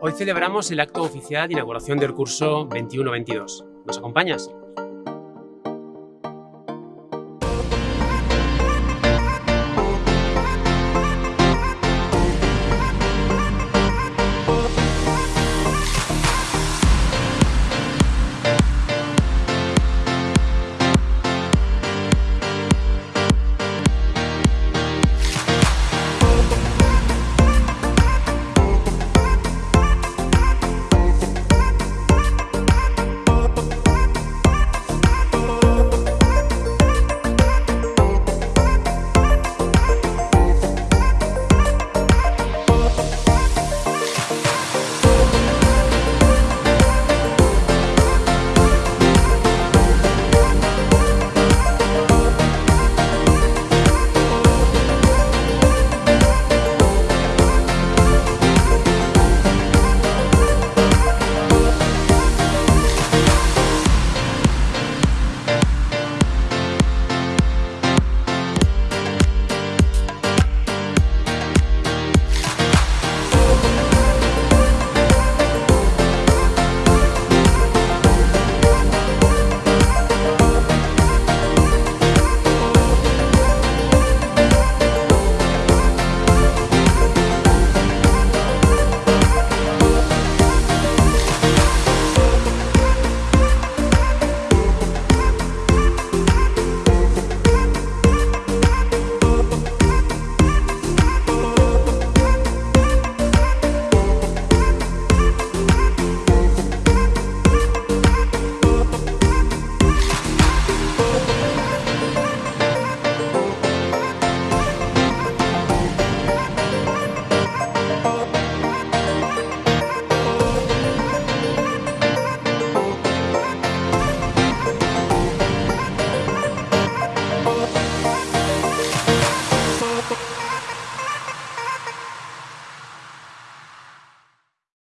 Hoy celebramos el acto oficial de inauguración del curso 21-22. ¿Nos acompañas?